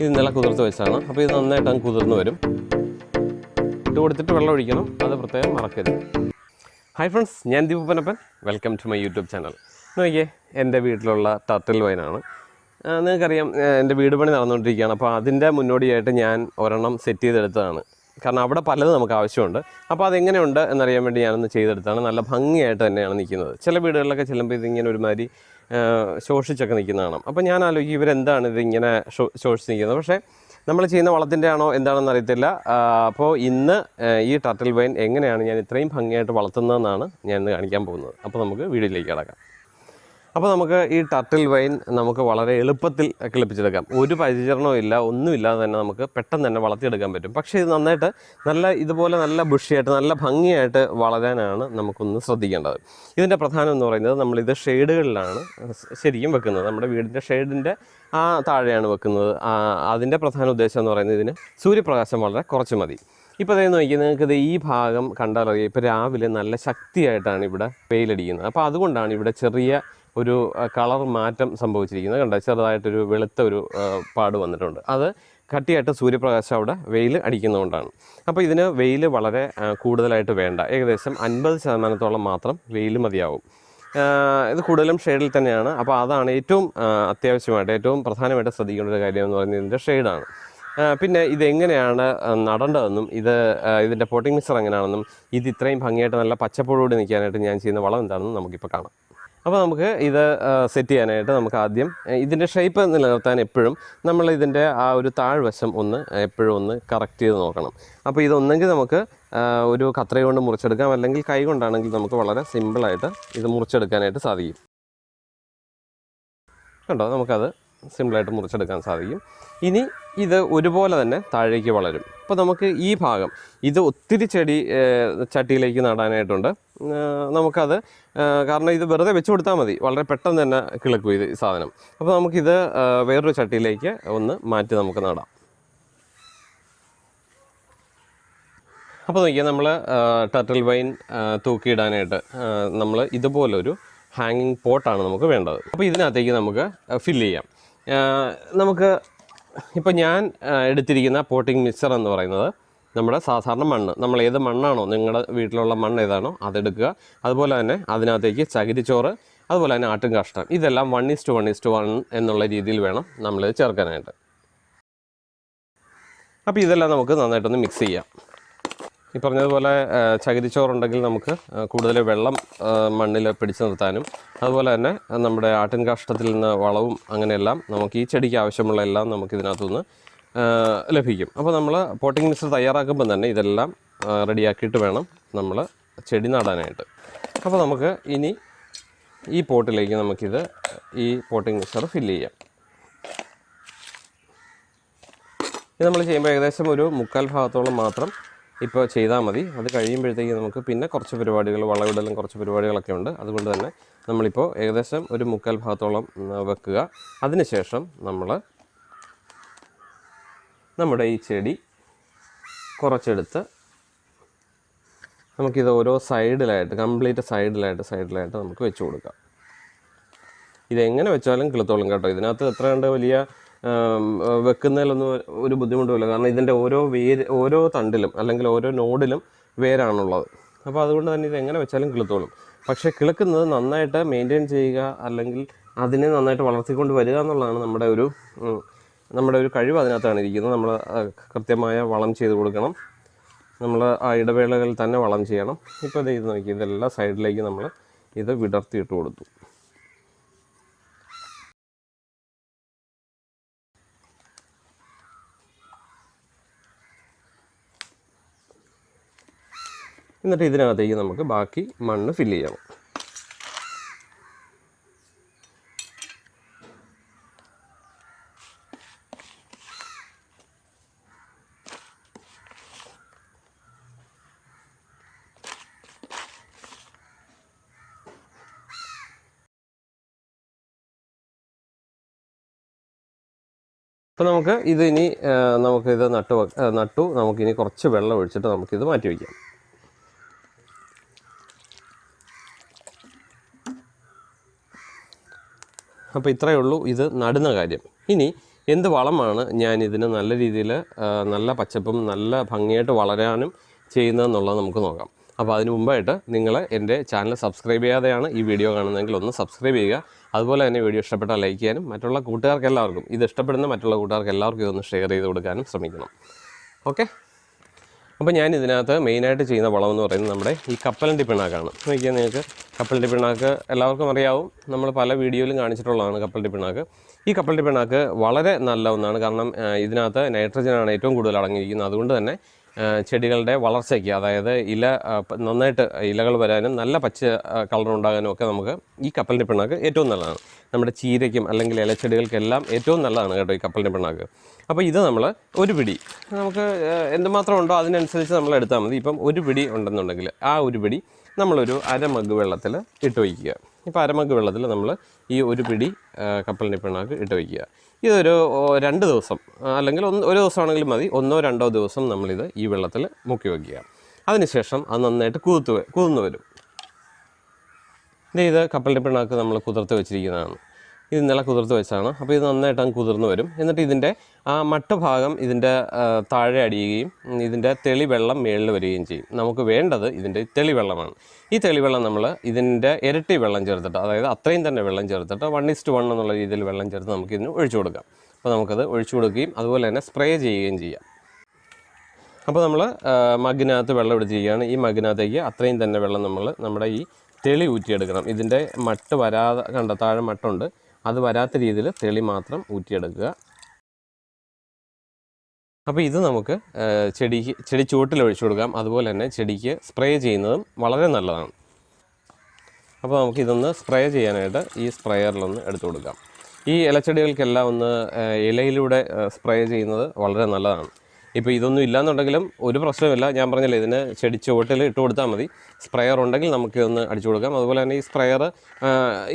ഇത് ഇന്നലെ കുതിർത്ത് വെച്ചാണ്. അപ്പോൾ ഇത് നന്നായിട്ട് അങ്ങ് കുതിർന്ന് വരും. ഇട്ട് കൊടുത്തിട്ട് വെള്ളം ഒഴിക്കണം. അത് പ്രത്യേകം മറക്കരുത്. ഹായ് ഫ്രണ്ട്സ് ഞാൻ Deepanappan welcome to my YouTube channel നോക്കിയേ എന്റെ വീട്ടിലുള്ള ടർട്ടിൽ വൈനാണ് നിങ്ങൾക്കറിയാം എന്റെ വീട് പണി നടന്നുകൊണ്ടിരിക്കുകയാണ്. അപ്പോൾ അതിന്റെ മുന്നോടിയായിട്ട് ഞാൻ ഒരെണ്ണം സെറ്റ് ചെയ്തെടുത്തതാണ്. കാരണം അവിടെ പലതും നമുക്ക് ആവശ്യമുണ്ട്. അപ്പോൾ അതെങ്ങനെയുണ്ട് എന്നറിയാൻ വേണ്ടി ഞാനൊന്ന് ചെയ്തെടുത്താണ് നല്ല ഭംഗിയായിട്ട് തന്നെയാണ് നിൽക്കുന്നത്. ചില വീടുകളിലൊക്കെ ചെല്ലുമ്പോൾ ഇതിങ്ങനെ ഒരുമാതിരി ശോഷിച്ചൊക്കെ നിൽക്കുന്ന കാണാം. അപ്പോൾ ഞാൻ ആലോചിക്കും ഇവരെന്താണ് ഇതിങ്ങനെ ശോഷിച്ച് നിൽക്കുന്നത് പക്ഷേ നമ്മൾ ചെയ്യുന്ന വളത്തിന്റെ ആണോ എന്താണെന്ന് അറിയത്തില്ല. അപ്പോൾ ഇന്ന് ഈ ടർട്ടിൽ വൈൻ എങ്ങനെയാണ് ഞാൻ ഇത്രയും ഭംഗിയായിട്ട് വളർത്തുന്നതെന്നാണ് ഞാൻ ഇന്ന് കാണിക്കാൻ പോകുന്നത്. അപ്പോൾ നമുക്ക് വീഡിയോയിലേക്ക് കിടക്കാം. അപ്പോൾ നമുക്ക് ഈ ടർട്ടിൽ വൈൻ നമുക്ക് വളരെ എളുപ്പത്തിൽ കിളിപ്പിച്ചെടുക്കാം. ഒരു പരിചരണവും ഇല്ല ഒന്നുമില്ലാതെ തന്നെ നമുക്ക് പെട്ടെന്ന് തന്നെ വളർത്തിയെടുക്കാൻ പറ്റും. പക്ഷേ ഇത് നന്നായിട്ട് നല്ല ഇതുപോലെ നല്ല ബുഷിയായിട്ട് നല്ല ഭംഗിയായിട്ട് വളരാനാണ് നമുക്കൊന്ന് ശ്രദ്ധിക്കേണ്ടത്. ഇതിന്റെ പ്രധാനം എന്ന് പറയുന്നത് നമ്മളിത് ഷെയ്ഡുകളിലാണ് ശരിക്കും വെക്കുന്നത്. നമ്മുടെ വീടിന്റെ ഷെയ്ഡിന്റെ ആ താഴെയാണ് വെക്കുന്നത്. അതിന്റെ പ്രധാന ഉദ്ദേശം എന്ന് പറയുന്നത് ഇതിന് സൂര്യപ്രകാശം വളരെ കുറച്ച് മതി. ഇപ്പോൾ അതായത് നോക്കി നിങ്ങൾക്കിത് ഈ ഭാഗം കണ്ടാലറിയാം. ഇപ്പോൾ രാവിലെ നല്ല ശക്തിയായിട്ടാണ് ഇവിടെ വെയിലടിക്കുന്നത്. അപ്പോൾ അതുകൊണ്ടാണ് ഇവിടെ ചെറിയ ഒരു കളർ മാറ്റം സംഭവിച്ചിരിക്കുന്നത് കണ്ട? ചെറുതായിട്ടൊരു വെളുത്ത ഒരു പാട് വന്നിട്ടുണ്ട്. അത് കട്ടിയായിട്ട് സൂര്യപ്രകാശം അവിടെ വെയിൽ അടിക്കുന്നതുകൊണ്ടാണ്. അപ്പോൾ ഇതിന് വെയിൽ വളരെ കൂടുതലായിട്ട് വേണ്ട. ഏകദേശം അൻപത് ശതമാനത്തോളം മാത്രം വെയിൽ മതിയാവും. ഇത് കൂടുതലും ഷെയ്ഡിൽ തന്നെയാണ്. അപ്പോൾ അതാണ് ഏറ്റവും അത്യാവശ്യമായിട്ട് ഏറ്റവും പ്രധാനമായിട്ട് ശ്രദ്ധിക്കേണ്ട ഒരു കാര്യം എന്ന് പറയുന്നത് ഇതിന്റെ ഷെയ്ഡാണ് പിന്നെ ഇതെങ്ങനെയാണ് നടേണ്ടതെന്നും ഇത് ഇതിന്റെ പോട്ടിംഗ് മിക്സർ എങ്ങനെയാണെന്നും ഇത് ഇത്രയും ഭംഗിയായിട്ട് നല്ല പച്ചപ്പോടുകൂടി നിൽക്കാനായിട്ട് ഞാൻ ചെയ്യുന്ന വളം എന്താണെന്നും നമുക്കിപ്പോൾ കാണാം. അപ്പോൾ നമുക്ക് ഇത് സെറ്റ് ചെയ്യാനായിട്ട് നമുക്ക് ആദ്യം ഇതിന്റെ ഷേപ്പ് നിലനിർത്താൻ എപ്പോഴും നമ്മൾ ഇതിന്റെ ആ ഒരു താഴ്വശം ഒന്ന് എപ്പോഴും ഒന്ന് കറക്റ്റ് ചെയ്ത് നോക്കണം. അപ്പോൾ ഇതൊന്നെങ്കിൽ നമുക്ക് ഒരു കത്രയ കൊണ്ട് മുറിച്ചെടുക്കാം. അല്ലെങ്കിൽ കൈ കൊണ്ടാണെങ്കിൽ നമുക്ക് വളരെ സിമ്പിളായിട്ട് ഇത് മുറിച്ചെടുക്കാനായിട്ട് സാധിക്കും. കണ്ടോ? നമുക്കത് സിമ്പിളായിട്ട് മുറിച്ചെടുക്കാൻ സാധിക്കും. ഇനി ഇത് ഒരുപോലെ തന്നെ താഴേക്ക് വളരും. അപ്പോൾ നമുക്ക് ഈ ഭാഗം ഇത് ഒത്തിരി ചെടി ചട്ടിയിലേക്ക് നടാനായിട്ടുണ്ട്. നമുക്കത് കാരണം ഇത് വെറുതെ വെച്ച് കൊടുത്താൽ മതി. വളരെ പെട്ടെന്ന് തന്നെ കിളിക്കും ഇത് സാധനം. അപ്പോൾ നമുക്കിത് വേറൊരു ചട്ടിയിലേക്ക് ഒന്ന് മാറ്റി നമുക്ക് നടാം. അപ്പോൾ നോക്കിയാൽ നമ്മൾ ടർട്ടിൽ വൈൻ തൂക്കിയിടാനായിട്ട് നമ്മൾ ഇതുപോലൊരു ഹാങ്ങിങ് പോട്ടാണ് നമുക്ക് വേണ്ടത്. അപ്പോൾ ഇതിനകത്തേക്ക് നമുക്ക് ഫില്ല് ചെയ്യാം. നമുക്ക് ഇപ്പോൾ ഞാൻ എടുത്തിരിക്കുന്ന പോട്ടിംഗ് മിക്സർ എന്ന് പറയുന്നത് നമ്മുടെ സാധാരണ മണ്ണ്. നമ്മൾ ഏത് മണ്ണാണോ നിങ്ങളുടെ വീട്ടിലുള്ള മണ്ണ് ഏതാണോ അതെടുക്കുക അതുപോലെ തന്നെ അതിനകത്തേക്ക് ചകിരിച്ചോറ് അതുപോലെ തന്നെ ആട്ടും കാഷ്ടം ഇതെല്ലാം one is to one is to one എന്നുള്ള രീതിയിൽ വേണം നമ്മൾ ചേർക്കാനായിട്ട്. അപ്പോൾ ഇതെല്ലാം നമുക്ക് നന്നായിട്ടൊന്ന് മിക്സ് ചെയ്യാം. ഈ പറഞ്ഞതുപോലെ ചകിരിച്ചോറുണ്ടെങ്കിൽ നമുക്ക് കൂടുതൽ വെള്ളം മണ്ണിൽ പിടിച്ചു നിർത്താനും അതുപോലെ തന്നെ നമ്മുടെ ആട്ടിൻ കാഷ്ടത്തിൽ നിന്ന് വളവും അങ്ങനെയെല്ലാം നമുക്ക് ഈ ചെടിക്ക് ആവശ്യമുള്ള എല്ലാം നമുക്ക് ഇതിനകത്തുനിന്ന് ലഭിക്കും. അപ്പോൾ നമ്മൾ പോട്ടിംഗ് മിക്സർ തയ്യാറാക്കുമ്പോൾ തന്നെ ഇതെല്ലാം റെഡിയാക്കിയിട്ട് വേണം നമ്മൾ ചെടി നടാനായിട്ട്. അപ്പോൾ നമുക്ക് ഇനി ഈ പോട്ടിലേക്ക് നമുക്കിത് ഈ പോട്ടിംഗ് മിക്സർ ഫില്ല് ചെയ്യാം. ഇത് നമ്മൾ ചെയ്യുമ്പോൾ ഏകദേശം ഒരു മുക്കാൽ ഭാഗത്തോളം മാത്രം ഇപ്പോൾ ചെയ്താൽ മതി. അത് കഴിയുമ്പോഴത്തേക്ക് നമുക്ക് പിന്നെ കുറച്ച് പരിപാടികൾ വളവിടലും കുറച്ച് പരിപാടികളൊക്കെ ഉണ്ട്. അതുകൊണ്ട് തന്നെ നമ്മളിപ്പോൾ ഏകദേശം ഒരു മുക്കാൽ ഭാഗത്തോളം വെക്കുക. അതിനുശേഷം നമ്മൾ നമ്മുടെ ഈ ചെടി കുറച്ചെടുത്ത് നമുക്കിത് ഓരോ സൈഡിലായിട്ട് കംപ്ലീറ്റ് സൈഡിലായിട്ട് സൈഡിലായിട്ട് നമുക്ക് വെച്ച് കൊടുക്കാം. ഇതെങ്ങനെ വെച്ചാലും കിളുത്തോളും കേട്ടോ. ഇതിനകത്ത് എത്ര കണ്ട് വലിയ വെക്കുന്നതിലൊന്നും ഒരു ബുദ്ധിമുട്ടുമില്ല. കാരണം ഇതിന്റെ ഓരോ വേര് ഓരോ തണ്ടിലും അല്ലെങ്കിൽ ഓരോ നോഡിലും വേരാണുള്ളത്. അപ്പോൾ അതുകൊണ്ട് തന്നെ ഇത് എങ്ങനെ വെച്ചാലും കിളുത്തോളും. പക്ഷേ കിളുക്കുന്നത് നന്നായിട്ട് മെയിന്റെയിൻ ചെയ്യുക അല്ലെങ്കിൽ അതിനെ നന്നായിട്ട് വളർത്തിക്കൊണ്ട് വരിക എന്നുള്ളതാണ് നമ്മുടെ ഒരു നമ്മുടെ ഒരു കഴിവ് അതിനകത്താണ് ഇരിക്കുന്നത്. നമ്മൾ കൃത്യമായ വളം ചെയ്ത് കൊടുക്കണം. നമ്മൾ ആ ഇടവേളകളിൽ തന്നെ വളം ചെയ്യണം. ഇപ്പോൾ ഇത് നോക്കി ഇതെല്ലാം സൈഡിലേക്ക് നമ്മൾ ഇത് വിടർത്തിയിട്ട് കൊടുത്തു. എന്നിട്ട് ഇതിനകത്തേക്ക് നമുക്ക് ബാക്കി മണ്ണ് ഫില്ല് ചെയ്യണം. അപ്പോൾ നമുക്ക് ഇത് ഇനി ആ, നമുക്കിത് നട്ടു നട്ടു. നമുക്കിനി കുറച്ച് വെള്ളം ഒഴിച്ചിട്ട് നമുക്കിത് മാറ്റി വയ്ക്കാം. അപ്പോൾ ഇത്രയേ ഉള്ളൂ ഇത് നടുന്ന കാര്യം. ഇനി എന്ത് വളമാണ് ഞാൻ ഇതിന് നല്ല രീതിയിൽ നല്ല പച്ചപ്പും നല്ല ഭംഗിയായിട്ട് വളരാനും ചെയ്യുന്നതെന്നുള്ളത് നമുക്ക് നോക്കാം. അപ്പോൾ അതിന് മുമ്പായിട്ട് നിങ്ങൾ എന്റെ ചാനൽ സബ്സ്ക്രൈബ് ചെയ്യാതെയാണ് ഈ വീഡിയോ കാണുന്നതെങ്കിൽ ഒന്ന് സബ്സ്ക്രൈബ് ചെയ്യുക. അതുപോലെ തന്നെ വീഡിയോ ഇഷ്ടപ്പെട്ടാൽ ലൈക്ക് ചെയ്യാനും മറ്റുള്ള കൂട്ടുകാർക്ക് എല്ലാവർക്കും ഇത് ഇഷ്ടപ്പെടുന്ന മറ്റുള്ള കൂട്ടുകാർക്ക് എല്ലാവർക്കും ഇതൊന്ന് ഷെയർ ചെയ്ത് കൊടുക്കാനും ശ്രമിക്കണം. ഓക്കെ? അപ്പോൾ ഞാൻ ഇതിനകത്ത് മെയിനായിട്ട് ചെയ്യുന്ന വളം എന്ന് പറയുന്നത് നമ്മുടെ ഈ കപ്പലിന്റെ പിണ്ണാക്കാണ്. നോക്കിയാൽ നിങ്ങൾക്ക് കപ്പലിന്റെ പിണ്ണാക്ക് എല്ലാവർക്കും അറിയാവും. നമ്മൾ പല വീഡിയോയിലും കാണിച്ചിട്ടുള്ളതാണ് കപ്പലിന്റെ പിണ്ണാക്ക്. ഈ കപ്പലിന്റെ പിണ്ണാക്ക് വളരെ നല്ല ഒന്നാണ്. കാരണം ഇതിനകത്ത് നൈട്രജനാണ് ഏറ്റവും കൂടുതൽ അടങ്ങിയിരിക്കുന്നത്. അതുകൊണ്ട് തന്നെ ചെടികളുടെ വളർച്ചയ്ക്ക് അതായത് ഇല നന്നായിട്ട് ഇലകൾ വരാനും നല്ല പച്ച കളർ ഉണ്ടാകാനും ഒക്കെ നമുക്ക് ഈ കപ്പലിന്റെ പിണ്ണാക്ക് ഏറ്റവും നല്ലതാണ്. നമ്മുടെ ചീരയ്ക്കും അല്ലെങ്കിൽ ഇലച്ചെടികൾക്കെല്ലാം ഏറ്റവും നല്ലതാണ് കേട്ടോ ഈ കപ്പലിന്റെ പിണ്ണാക്ക്. അപ്പോൾ ഇത് നമ്മൾ ഒരു പിടി നമുക്ക് എന്തുമാത്രം ഉണ്ടോ അതിനനുസരിച്ച് നമ്മൾ എടുത്താൽ മതി. ഇപ്പം ഒരു പിടി ഉണ്ടെന്നുണ്ടെങ്കിൽ ആ ഒരു പിടി നമ്മളൊരു അരമഗ് വെള്ളത്തിൽ ഇട്ട് വയ്ക്കുക. ഇപ്പോൾ അരമഗ് വെള്ളത്തിൽ നമ്മൾ ഈ ഒരു പിടി കപ്പലിന്റെ പിണ്ണാക്ക് ഇട്ട് വയ്ക്കുക. ഇതൊരു രണ്ട് ദിവസം. അല്ലെങ്കിൽ ഒന്ന് ഒരു ദിവസമാണെങ്കിലും മതി. ഒന്നോ രണ്ടോ ദിവസം നമ്മളിത് ഈ വെള്ളത്തിൽ മുക്കി വയ്ക്കുക. അതിനുശേഷം അത് നന്നായിട്ട് കുതിർത്ത് കുതിർന്ന് വരും. ഇത് കപ്പലിന്റെ പിണ്ണാക്ക് നമ്മൾ കുതിർത്ത് വെച്ചിരിക്കുന്നതാണ്. ഇത് ഇന്നലെ കുതിർത്ത് വെച്ചാണ്. അപ്പോൾ ഇത് നന്നായിട്ട് അങ്ങ് കുതിർന്ന് വരും. എന്നിട്ട് ഇതിന്റെ ആ മട്ട ഭാഗം ഇതിന്റെ താഴെ അടിയുകയും ഇതിന്റെ തെളിവെള്ളം മേളിൽ വരികയും ചെയ്യും. നമുക്ക് വേണ്ടത് ഇതിന്റെ തെളിവെള്ളമാണ്. ഈ തെളിവെള്ളം നമ്മൾ ഇതിന്റെ ഇരട്ടി വെള്ളം ചേർത്തിട്ട് അതായത് അത്രയും തന്നെ വെള്ളം ചേർത്തിട്ട് വൺ ഇസ്റ്റ് വൺ എന്നുള്ള രീതിയിൽ വെള്ളം ചേർത്ത് നമുക്ക് ഇതിന് ഒഴിച്ചു കൊടുക്കാം. അപ്പോൾ നമുക്കത് ഒഴിച്ചു കൊടുക്കുകയും അതുപോലെ തന്നെ സ്പ്രേ ചെയ്യുകയും ചെയ്യാം. അപ്പോൾ നമ്മൾ മഗ്ഗിനകത്ത് വെള്ളം എടുത്തിരിക്കുകയാണ്. ഈ മഗ്ഗിനകത്തേക്ക് അത്രയും തന്നെ വെള്ളം നമ്മൾ നമ്മുടെ ഈ തെളി ഊറ്റിയെടുക്കണം. ഇതിന്റെ മട്ട് വരാതെ കണ്ട താഴെ മട്ടുണ്ട്. അത് വരാത്ത രീതിയിൽ തെളി മാത്രം ഊറ്റിയെടുക്കുക. അപ്പോൾ ഇത് നമുക്ക് ചെടിക്ക് ചെടി ചുവട്ടിൽ ഒഴിച്ചു കൊടുക്കാം. അതുപോലെ തന്നെ ചെടിക്ക് സ്പ്രേ ചെയ്യുന്നതും വളരെ നല്ലതാണ്. അപ്പോൾ നമുക്ക് ഇതൊന്ന് സ്പ്രേ ചെയ്യാനായിട്ട് ഈ സ്പ്രേയറിലൊന്ന് എടുത്തു കൊടുക്കാം. ഈ ഇലച്ചെടികൾക്കെല്ലാം ഒന്ന് ഇലയിലൂടെ സ്പ്രേ ചെയ്യുന്നത് വളരെ നല്ലതാണ്. ഇപ്പോൾ ഇതൊന്നും ഇല്ലാന്നുണ്ടെങ്കിലും ഒരു പ്രശ്നമില്ല ഞാൻ പറഞ്ഞല്ലേ ഇതിന് ചെടി ചുവട്ടിൽ ഇട്ട് കൊടുത്താൽ മതി. സ്പ്രെയർ ഉണ്ടെങ്കിൽ നമുക്ക് ഒന്ന് അടിച്ചു കൊടുക്കാം. അതുപോലെ തന്നെ ഈ സ്പ്രെയർ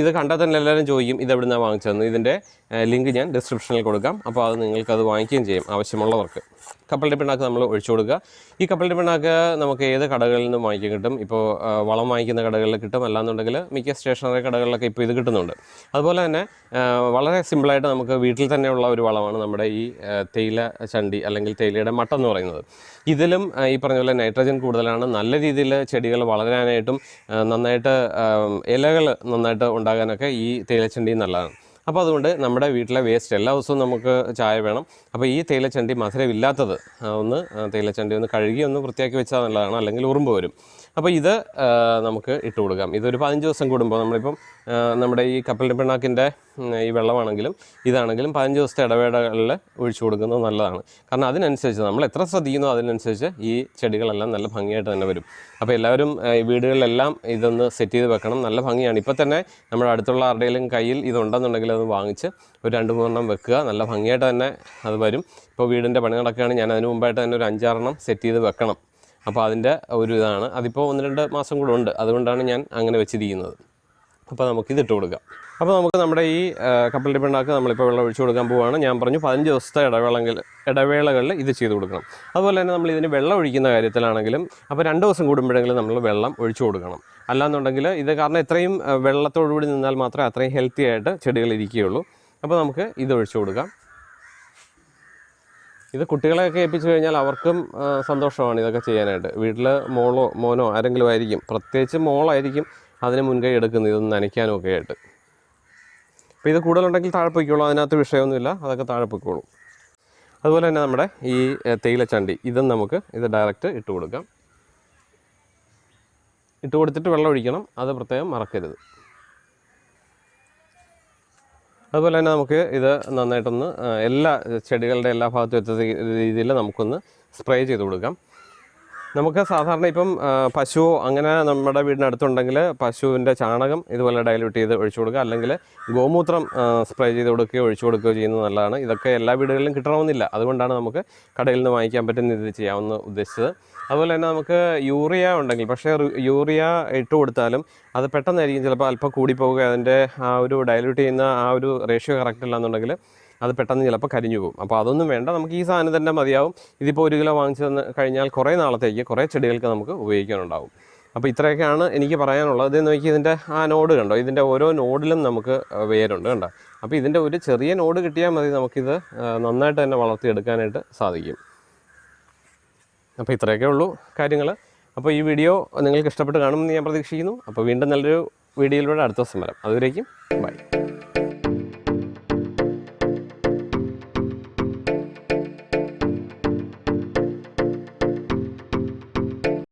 ഇത് കണ്ടാൽ തന്നെ എല്ലാവരും ചോദിക്കും ഇത് എവിടെ നിന്നാണ് വാങ്ങിച്ചതെന്ന്? ഇതിന്റെ ലിങ്ക് ഞാൻ ഡിസ്ക്രിപ്ഷനിൽ കൊടുക്കാം. അപ്പോൾ അത് നിങ്ങൾക്ക് അത് വാങ്ങിക്കുകയും ചെയ്യും ആവശ്യമുള്ളവർക്ക്. കപ്പലിന്റെ പിണ്ണാക്ക് നമ്മൾ ഒഴിച്ചു കൊടുക്കുക. ഈ കപ്പലിന്റെ പിണ്ണാക്ക് നമുക്ക് ഏത് കടകളിൽ നിന്നും വാങ്ങിക്കാൻ കിട്ടും? ഇപ്പോൾ വളം വാങ്ങിക്കുന്ന കടകളിൽ കിട്ടും. അല്ലാന്നുണ്ടെങ്കിൽ മിക്ക സ്റ്റേഷനറി കടകളിലൊക്കെ ഇപ്പോൾ ഇത് കിട്ടുന്നുണ്ട്. അതുപോലെ തന്നെ വളരെ സിമ്പിളായിട്ട് നമുക്ക് വീട്ടിൽ തന്നെയുള്ള ഒരു വളമാണ് നമ്മുടെ ഈ തേയില ചണ്ടി അല്ലെങ്കിൽ തേയിലയുടെ മട്ട എന്ന് പറയുന്നത്. ഇതിലും ഈ പറഞ്ഞ പോലെ നൈട്രജൻ കൂടുതലാണ്. നല്ല രീതിയിൽ ചെടികൾ വളരാനായിട്ടും നന്നായിട്ട് ഇലകൾ നന്നായിട്ട് ഉണ്ടാകാനൊക്കെ ഈ തേയിലച്ചണ്ടി നല്ലതാണ്. അപ്പോൾ അതുകൊണ്ട് നമ്മുടെ വീട്ടിലെ വേസ്റ്റ് എല്ലാ ദിവസവും നമുക്ക് ചായ വേണം. അപ്പോൾ ഈ തേയിലച്ചണ്ടി മധുരമില്ലാത്തത് ഒന്ന് തേയിലച്ചണ്ടി ഒന്ന് കഴുകി ഒന്ന് വൃത്തിയാക്കി വെച്ചാൽ നല്ലതാണ്. അല്ലെങ്കിൽ ഉറുമ്പ് വരും. അപ്പോൾ ഇത് നമുക്ക് ഇട്ട് കൊടുക്കാം. ഇതൊരു പതിനഞ്ച് ദിവസം കൂടുമ്പോൾ നമ്മളിപ്പം നമ്മുടെ ഈ കപ്പലിന്റെ പിണ്ണാക്കിന്റെ ഈ വെള്ളമാണെങ്കിലും ഇതാണെങ്കിലും പതിനഞ്ച് ദിവസത്തെ ഇടവേളകളിൽ ഒഴിച്ചു കൊടുക്കുന്നത് നല്ലതാണ്. കാരണം അതിനനുസരിച്ച് നമ്മൾ എത്ര ശ്രദ്ധിക്കുന്നോ അതിനനുസരിച്ച് ഈ ചെടികളെല്ലാം നല്ല ഭംഗിയായിട്ട് തന്നെ വരും. അപ്പോൾ എല്ലാവരും വീടുകളിലെല്ലാം ഇതൊന്ന് സെറ്റ് ചെയ്ത് വെക്കണം. നല്ല ഭംഗിയാണ്. ഇപ്പോൾ തന്നെ നമ്മുടെ അടുത്തുള്ള ആരുടെയും കയ്യിൽ ഇതുണ്ടെന്നുണ്ടെങ്കിൽ അത് വാങ്ങിച്ച് ഒരു രണ്ട് മൂന്നെണ്ണം വെക്കുക. നല്ല ഭംഗിയായിട്ട് തന്നെ അത് വരും. ഇപ്പോൾ വീടിന്റെ പണി നടക്കുകയാണ് ഞാൻ അതിന് മുമ്പായിട്ട് തന്നെ ഒരു അഞ്ചാറെണ്ണം സെറ്റ് ചെയ്ത് വെക്കണം. അപ്പോൾ അതിന്റെ ഒരു ഇതാണ്. അതിപ്പോൾ ഒന്ന് രണ്ട് മാസം കൂടെ ഉണ്ട്. അതുകൊണ്ടാണ് ഞാൻ അങ്ങനെ വെച്ചിരിക്കുന്നത്. അപ്പോൾ നമുക്ക് ഇത് ഇട്ട് കൊടുക്കാം. അപ്പോൾ നമുക്ക് നമ്മുടെ ഈ കപ്പൽ പിണ്ണാക്ക് നമ്മളിപ്പോൾ വെള്ളം ഒഴിച്ചു കൊടുക്കാൻ പോവുകയാണ് ഞാൻ പറഞ്ഞു പതിനഞ്ച് ദിവസത്തെ ഇടവേളകൾ ഇടവേളകളിൽ ഇത് ചെയ്ത് കൊടുക്കണം. അതുപോലെ തന്നെ നമ്മൾ ഇതിന് വെള്ളം ഒഴിക്കുന്ന കാര്യത്തിലാണെങ്കിലും അപ്പോൾ രണ്ട് ദിവസം കൂടുമ്പോഴെങ്കിലും നമ്മൾ വെള്ളം ഒഴിച്ചു കൊടുക്കണം. അല്ലാന്നുണ്ടെങ്കിൽ ഇത് കാരണം ഇത്രയും വെള്ളത്തോടുകൂടി നിന്നാൽ മാത്രമേ അത്രയും ഹെൽത്തി ആയിട്ട് ചെടികൾ ഇരിക്കുകയുള്ളൂ. അപ്പോൾ നമുക്ക് ഇത് ഒഴിച്ചു കൊടുക്കാം. ഇത് കുട്ടികളെയൊക്കെ ഏൽപ്പിച്ചു കഴിഞ്ഞാൽ അവർക്കും സന്തോഷമാണ് ഇതൊക്കെ ചെയ്യാനായിട്ട്. വീട്ടിൽ മോളോ മോനോ ആരെങ്കിലും ആയിരിക്കും. പ്രത്യേകിച്ച് മോളായിരിക്കും അതിന് മുൻകൈ എടുക്കുന്നത് ഇതൊന്ന് നനയ്ക്കാനും ഒക്കെ ആയിട്ട്. അപ്പോൾ ഇത് കൂടുതലുണ്ടെങ്കിൽ താഴെ അതിനകത്ത് വിഷയമൊന്നുമില്ല. അതൊക്കെ താഴെ അതുപോലെ തന്നെ നമ്മുടെ ഈ തേയിലച്ചണ്ടി. ഇതും നമുക്ക് ഇത് ഡയറക്റ്റ് ഇട്ട് കൊടുക്കാം. ഇട്ട് കൊടുത്തിട്ട് വെള്ളം ഒഴിക്കണം. അത് പ്രത്യേകം മറക്കരുത്. അതുപോലെ തന്നെ നമുക്ക് ഇത് നന്നായിട്ടൊന്ന് എല്ലാ ചെടികളുടെ എല്ലാ ഭാഗത്തും എത്തുന്ന രീതിയിൽ നമുക്കൊന്ന് സ്പ്രേ ചെയ്ത് കൊടുക്കാം. നമുക്ക് സാധാരണ ഇപ്പം പശു അങ്ങനെ നമ്മുടെ വീടിനടുത്തുണ്ടെങ്കിൽ പശുവിന്റെ ചാണകം ഇതുപോലെ ഡയലൂട്ട് ചെയ്ത് ഒഴിച്ചു കൊടുക്കുക. അല്ലെങ്കിൽ ഗോമൂത്രം സ്പ്രേ ചെയ്ത് കൊടുക്കുകയോ ഒഴിച്ചു കൊടുക്കുകയോ ചെയ്യുന്നത് നല്ലതാണ്. ഇതൊക്കെ എല്ലാ വീടുകളിലും കിട്ടണമെന്നില്ല. അതുകൊണ്ടാണ് നമുക്ക് കടയിൽ നിന്ന് വാങ്ങിക്കാൻ പറ്റുന്ന ഇത് ചെയ്യാമെന്ന് ഉദ്ദേശിച്ചത്. അതുപോലെ തന്നെ നമുക്ക് യൂറിയ ഉണ്ടെങ്കിൽ പക്ഷേ യൂറിയ ഇട്ട് കൊടുത്താലും അത് പെട്ടെന്നായിരിക്കും ചിലപ്പോൾ അല്പം കൂടി പോവുക അതിന്റെ ആ ഒരു ഡയലൂട്ട് ചെയ്യുന്ന ആ ഒരു റേഷ്യോ കറക്റ്റ് അല്ലാന്നുണ്ടെങ്കിൽ അത് പെട്ടെന്ന് ചിലപ്പോൾ കരിഞ്ഞു പോകും. അപ്പോൾ അതൊന്നും വേണ്ട. നമുക്ക് ഈ സാധനം തന്നെ മതിയാവും. ഇതിപ്പോൾ ഒരു കിലോ വാങ്ങിച്ചു തന്ന് കഴിഞ്ഞാൽ കുറേ നാളത്തേക്ക് കുറേ ചെടികൾക്ക് നമുക്ക് ഉപയോഗിക്കാനുണ്ടാവും. അപ്പോൾ ഇത്രയൊക്കെയാണ് എനിക്ക് പറയാനുള്ളത്. ഇത് നോക്കി ഇതിന്റെ ആ നോഡ് കണ്ടോ? ഇതിന്റെ ഓരോ നോഡിലും നമുക്ക് വേരുണ്ട് കണ്ടോ? അപ്പോൾ ഇതിന്റെ ഒരു ചെറിയ നോഡ് കിട്ടിയാൽ മതി നമുക്കിത് നന്നായിട്ട് തന്നെ വളർത്തിയെടുക്കാനായിട്ട് സാധിക്കും. അപ്പോൾ ഇത്രയൊക്കെ ഉള്ളൂ കാര്യങ്ങൾ അപ്പോൾ ഈ വീഡിയോ നിങ്ങൾക്ക് ഇഷ്ടപ്പെട്ട് കാണുമെന്ന് ഞാൻ പ്രതീക്ഷിക്കുന്നു. അപ്പോൾ വീണ്ടും നല്ലൊരു വീഡിയോയിലൂടെ അടുത്ത ദിവസം വരാം. അതുവരേക്കും ബൈ.